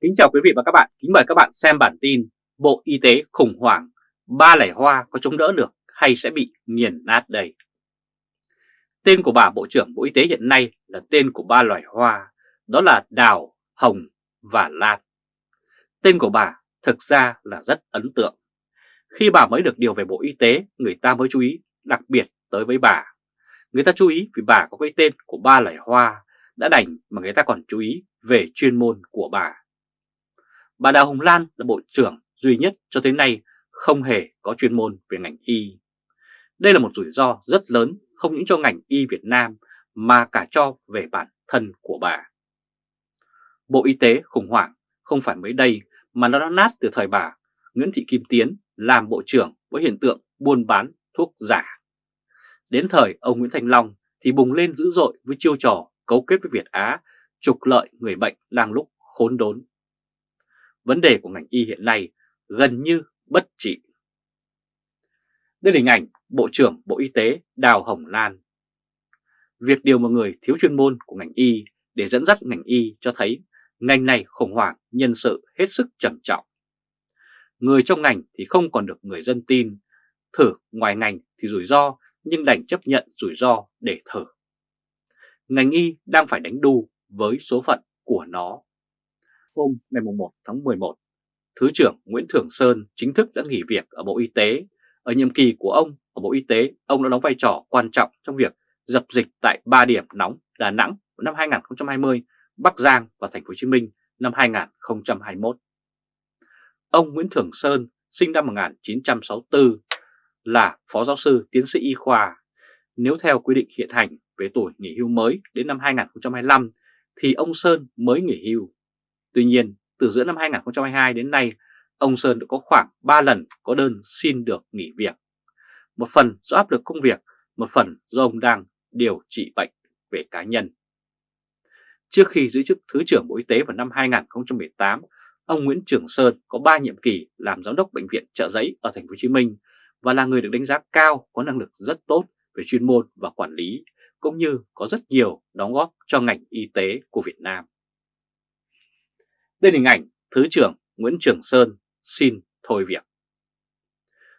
Kính chào quý vị và các bạn, kính mời các bạn xem bản tin Bộ Y tế khủng hoảng, ba lẻ hoa có chống đỡ được hay sẽ bị nghiền nát đây? Tên của bà Bộ trưởng Bộ Y tế hiện nay là tên của ba loài hoa, đó là đào, hồng và lan. Tên của bà thực ra là rất ấn tượng. Khi bà mới được điều về Bộ Y tế, người ta mới chú ý đặc biệt tới với bà. Người ta chú ý vì bà có cái tên của ba loài hoa, đã đành mà người ta còn chú ý về chuyên môn của bà. Bà Đào Hồng Lan là Bộ trưởng duy nhất cho tới nay không hề có chuyên môn về ngành y. Đây là một rủi ro rất lớn, không những cho ngành y Việt Nam mà cả cho về bản thân của bà. Bộ Y tế khủng hoảng không phải mới đây mà nó đã nát từ thời bà Nguyễn Thị Kim Tiến làm Bộ trưởng với hiện tượng buôn bán thuốc giả. Đến thời ông Nguyễn Thành Long thì bùng lên dữ dội với chiêu trò cấu kết với Việt Á, trục lợi người bệnh đang lúc khốn đốn vấn đề của ngành y hiện nay gần như bất trị. Đây là hình ảnh Bộ trưởng Bộ Y tế Đào Hồng Lan. Việc điều một người thiếu chuyên môn của ngành y để dẫn dắt ngành y cho thấy ngành này khủng hoảng nhân sự hết sức trầm trọng. Người trong ngành thì không còn được người dân tin, thử ngoài ngành thì rủi ro nhưng đành chấp nhận rủi ro để thử. Ngành y đang phải đánh đu với số phận của nó hôm ngày 1 tháng 11, Thứ trưởng Nguyễn Thường Sơn chính thức đã nghỉ việc ở Bộ Y tế. Ở nhiệm kỳ của ông ở Bộ Y tế, ông đã đóng vai trò quan trọng trong việc dập dịch tại 3 điểm nóng Đà Nẵng năm 2020, Bắc Giang và Thành phố Hồ Chí Minh năm 2021. Ông Nguyễn Thường Sơn sinh năm 1964 là phó giáo sư tiến sĩ y khoa. Nếu theo quy định hiện hành về tuổi nghỉ hưu mới đến năm 2025 thì ông Sơn mới nghỉ hưu. Tuy nhiên, từ giữa năm 2022 đến nay, ông Sơn đã có khoảng 3 lần có đơn xin được nghỉ việc. Một phần do áp lực công việc, một phần do ông đang điều trị bệnh về cá nhân. Trước khi giữ chức Thứ trưởng Bộ Y tế vào năm 2018, ông Nguyễn Trường Sơn có 3 nhiệm kỳ làm giám đốc bệnh viện Trợ Giấy ở thành phố Hồ Chí Minh và là người được đánh giá cao có năng lực rất tốt về chuyên môn và quản lý cũng như có rất nhiều đóng góp cho ngành y tế của Việt Nam. Đây là hình ảnh Thứ trưởng Nguyễn Trường Sơn xin thôi việc.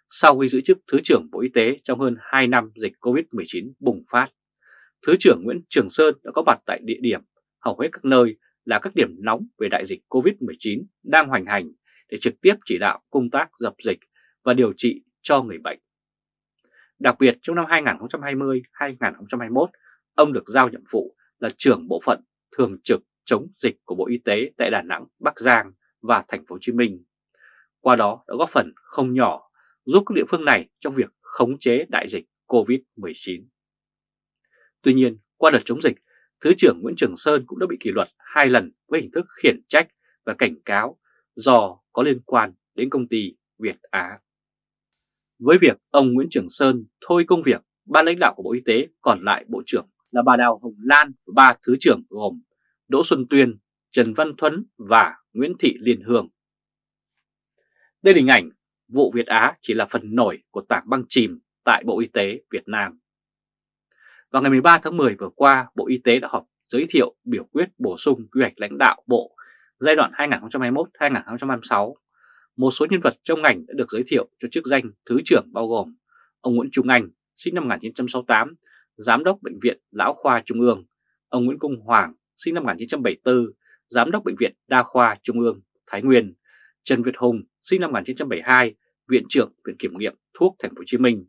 Sau khi giữ chức Thứ trưởng Bộ Y tế trong hơn 2 năm dịch COVID-19 bùng phát, Thứ trưởng Nguyễn Trường Sơn đã có mặt tại địa điểm hầu hết các nơi là các điểm nóng về đại dịch COVID-19 đang hoành hành để trực tiếp chỉ đạo công tác dập dịch và điều trị cho người bệnh. Đặc biệt trong năm 2020-2021, ông được giao nhiệm vụ là trưởng bộ phận thường trực chống dịch của Bộ Y tế tại Đà Nẵng, Bắc Giang và Thành phố Hồ Chí Minh. Qua đó đã góp phần không nhỏ giúp các địa phương này trong việc khống chế đại dịch COVID-19. Tuy nhiên, qua đợt chống dịch, Thứ trưởng Nguyễn Trường Sơn cũng đã bị kỷ luật hai lần với hình thức khiển trách và cảnh cáo do có liên quan đến công ty Việt Á. Với việc ông Nguyễn Trường Sơn thôi công việc, ban lãnh đạo của Bộ Y tế còn lại Bộ trưởng là bà Đào Hồng Lan và ba Thứ trưởng gồm Đỗ Xuân Tuyên, Trần Văn Thuấn và Nguyễn Thị Liên Hương. Đây là hình ảnh vụ Việt Á chỉ là phần nổi của tảng băng chìm tại Bộ Y tế Việt Nam. Vào ngày 13 tháng 10 vừa qua, Bộ Y tế đã họp giới thiệu biểu quyết bổ sung quy hoạch lãnh đạo Bộ giai đoạn 2021-2026. Một số nhân vật trong ngành đã được giới thiệu cho chức danh Thứ trưởng bao gồm ông Nguyễn Trung Anh, sinh năm 1968, Giám đốc Bệnh viện Lão Khoa Trung ương, ông Nguyễn Công Hoàng, sinh năm 1974, Giám đốc Bệnh viện Đa khoa Trung ương Thái Nguyên, Trần Việt Hùng, sinh năm 1972, Viện trưởng Viện Kiểm nghiệm Thuốc Thành phố Hồ Chí Minh,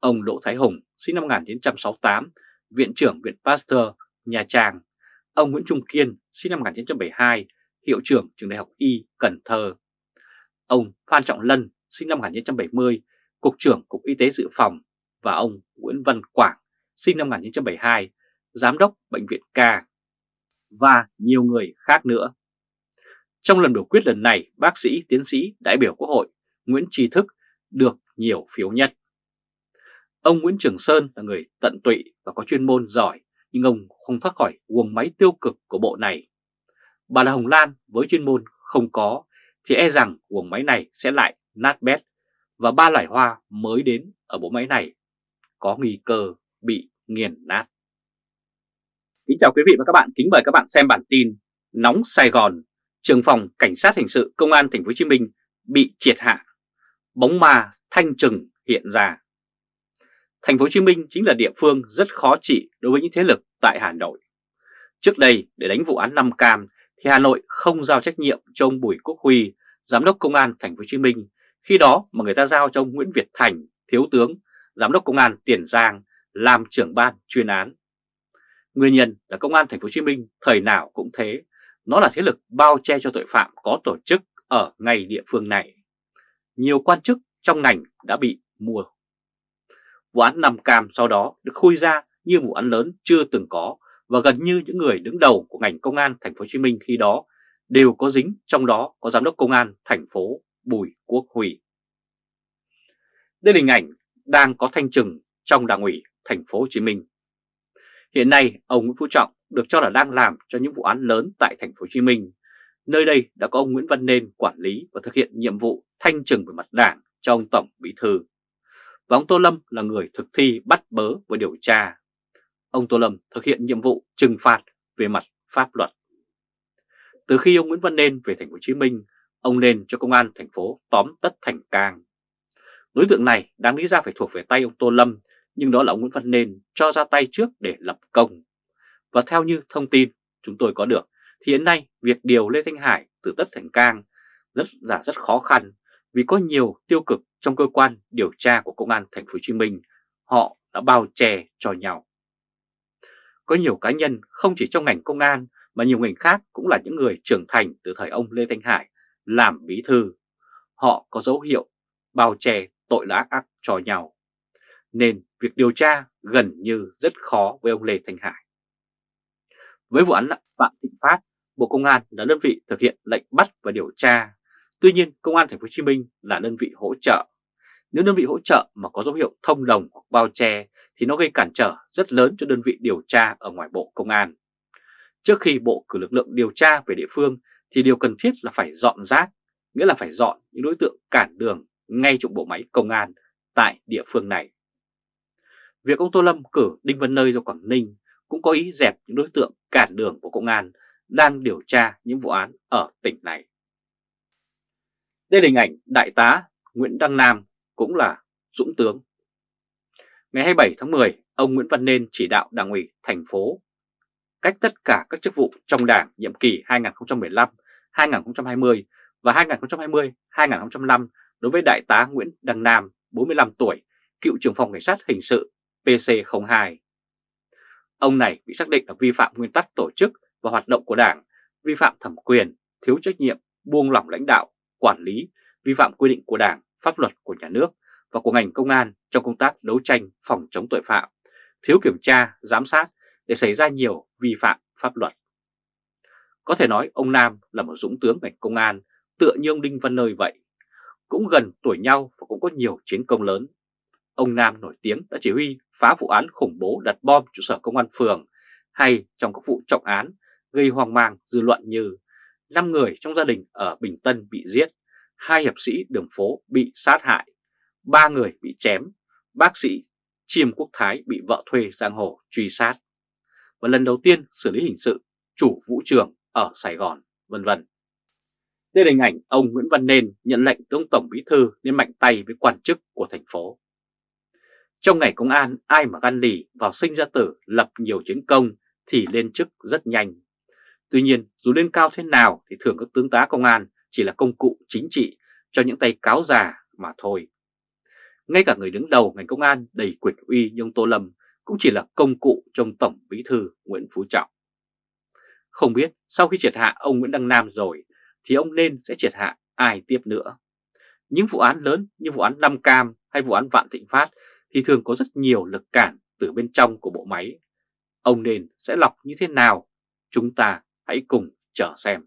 ông Đỗ Thái Hùng, sinh năm 1968, Viện trưởng Viện Pasteur, Nha Trang, ông Nguyễn Trung Kiên, sinh năm 1972, Hiệu trưởng Trường Đại học Y, Cần Thơ, ông Phan Trọng Lân, sinh năm 1970, Cục trưởng Cục Y tế Dự phòng. Và ông Nguyễn Văn Quảng, sinh năm 1972, Giám đốc Bệnh viện Ca và nhiều người khác nữa. Trong lần biểu quyết lần này, bác sĩ, tiến sĩ, đại biểu Quốc hội Nguyễn Tri Thức được nhiều phiếu nhất. Ông Nguyễn Trường Sơn là người tận tụy và có chuyên môn giỏi, nhưng ông không thoát khỏi guồng máy tiêu cực của bộ này. Bà là Hồng Lan với chuyên môn không có, thì e rằng guồng máy này sẽ lại nát bét và ba loài hoa mới đến ở bộ máy này có nguy cơ bị nghiền nát. Kính chào quý vị và các bạn, kính mời các bạn xem bản tin Nóng Sài Gòn, trường phòng cảnh sát hình sự công an thành phố Hồ Chí Minh bị triệt hạ, bóng ma thanh trừng hiện ra. Thành phố Hồ Chí Minh chính là địa phương rất khó trị đối với những thế lực tại Hà Nội. Trước đây để đánh vụ án Nam Cam thì Hà Nội không giao trách nhiệm cho ông Bùi Quốc Huy, giám đốc công an thành phố Hồ Chí Minh, khi đó mà người ta giao cho ông Nguyễn Việt Thành, thiếu tướng, giám đốc công an Tiền Giang làm trưởng ban chuyên án. Nguyên nhân là công an thành phố Hồ Chí Minh thời nào cũng thế, nó là thế lực bao che cho tội phạm có tổ chức ở ngay địa phương này. Nhiều quan chức trong ngành đã bị mua. Vụ án nằm Cam sau đó được khui ra như vụ án lớn chưa từng có và gần như những người đứng đầu của ngành công an thành phố Hồ Chí Minh khi đó đều có dính, trong đó có giám đốc công an thành phố Bùi Quốc Huy. Đây là hình ảnh đang có thanh trừng trong đảng ủy thành phố Hồ Chí Minh. Hiện nay, ông Nguyễn Phú Trọng được cho là đang làm cho những vụ án lớn tại thành phố Hồ Chí Minh. Nơi đây đã có ông Nguyễn Văn Nên quản lý và thực hiện nhiệm vụ thanh trừng về mặt đảng cho ông Tổng Bí Thư. Và ông Tô Lâm là người thực thi bắt bớ và điều tra. Ông Tô Lâm thực hiện nhiệm vụ trừng phạt về mặt pháp luật. Từ khi ông Nguyễn Văn Nên về thành phố Hồ Chí Minh, ông Nên cho công an thành phố tóm tất thành cang. Đối tượng này đáng lý ra phải thuộc về tay ông Tô Lâm, nhưng đó là ông Nguyễn Văn Nên cho ra tay trước để lập công. Và theo như thông tin chúng tôi có được, thì hiện nay việc điều Lê Thanh Hải từ tất thành cang rất là rất khó khăn vì có nhiều tiêu cực trong cơ quan điều tra của công an thành phố Hồ Chí Minh, họ đã bao che cho nhau. Có nhiều cá nhân không chỉ trong ngành công an mà nhiều ngành khác cũng là những người trưởng thành từ thời ông Lê Thanh Hải làm bí thư. Họ có dấu hiệu bao che tội ác ác cho nhau. Nên việc điều tra gần như rất khó với ông Lê Thành Hải. Với vụ án Phạm Thịnh Phát, Bộ Công an là đơn vị thực hiện lệnh bắt và điều tra. Tuy nhiên, Công an Thành phố Hồ Chí Minh là đơn vị hỗ trợ. Nếu đơn vị hỗ trợ mà có dấu hiệu thông đồng hoặc bao che thì nó gây cản trở rất lớn cho đơn vị điều tra ở ngoài Bộ Công an. Trước khi Bộ cử lực lượng điều tra về địa phương thì điều cần thiết là phải dọn rác, nghĩa là phải dọn những đối tượng cản đường ngay trong bộ máy công an tại địa phương này. Việc ông Tô Lâm cử Đinh Văn Nơi ra Quảng Ninh cũng có ý dẹp những đối tượng cản đường của công an đang điều tra những vụ án ở tỉnh này. Đây là hình ảnh Đại tá Nguyễn Đăng Nam cũng là dũng tướng. Ngày 27 tháng 10, ông Nguyễn Văn Nên chỉ đạo Đảng ủy thành phố cách tất cả các chức vụ trong Đảng nhiệm kỳ 2015, 2020 và 2020-2025 đối với Đại tá Nguyễn Đăng Nam, 45 tuổi, cựu trưởng phòng cảnh sát hình sự PC02. Ông này bị xác định là vi phạm nguyên tắc tổ chức và hoạt động của Đảng, vi phạm thẩm quyền, thiếu trách nhiệm, buông lỏng lãnh đạo, quản lý, vi phạm quy định của Đảng, pháp luật của nhà nước và của ngành công an trong công tác đấu tranh phòng chống tội phạm, thiếu kiểm tra, giám sát để xảy ra nhiều vi phạm pháp luật. Có thể nói ông Nam là một dũng tướng ngành công an, tựa như ông Đinh Văn Nơi vậy. Cũng gần tuổi nhau và cũng có nhiều chiến công lớn. Ông Nam nổi tiếng đã chỉ huy phá vụ án khủng bố đặt bom trụ sở công an phường hay trong các vụ trọng án gây hoang mang dư luận như 5 người trong gia đình ở Bình Tân bị giết, hai hiệp sĩ đường phố bị sát hại, ba người bị chém, bác sĩ Chiêm Quốc Thái bị vợ thuê giang hồ truy sát và lần đầu tiên xử lý hình sự chủ vũ trường ở Sài Gòn, vân vân. Đây là hình ảnh ông Nguyễn Văn Nên nhận lệnh từ ông Tổng Bí Thư nên mạnh tay với quan chức của thành phố. Trong ngày công an, ai mà gan lì vào sinh ra tử lập nhiều chiến công thì lên chức rất nhanh. Tuy nhiên, dù lên cao thế nào thì thường các tướng tá công an chỉ là công cụ chính trị cho những tay cáo già mà thôi. Ngay cả người đứng đầu ngành công an đầy quyền uy như ông Tô Lâm cũng chỉ là công cụ trong Tổng Bí Thư Nguyễn Phú Trọng. Không biết sau khi triệt hạ ông Nguyễn Đăng Nam rồi thì ông nên sẽ triệt hạ ai tiếp nữa. Những vụ án lớn như vụ án Nam Cam hay vụ án Vạn Thịnh Phát thì thường có rất nhiều lực cản từ bên trong của bộ máy. Ông nên sẽ lọc như thế nào? Chúng ta hãy cùng chờ xem.